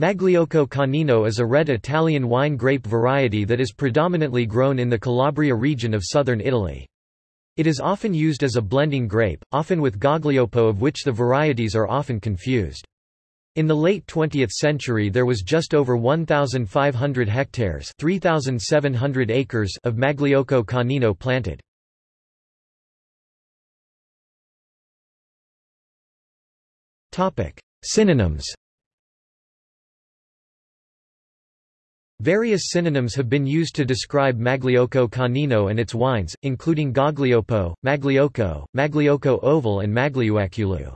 Magliocco Canino is a red Italian wine grape variety that is predominantly grown in the Calabria region of southern Italy. It is often used as a blending grape, often with Gaglioppo of which the varieties are often confused. In the late 20th century there was just over 1,500 hectares 3,700 acres of Magliocco Canino planted. Synonyms Various synonyms have been used to describe Magliocco Canino and its wines, including Gaglioppo, Magliocco, Magliocco Oval and Magliuaculu.